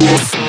Yes.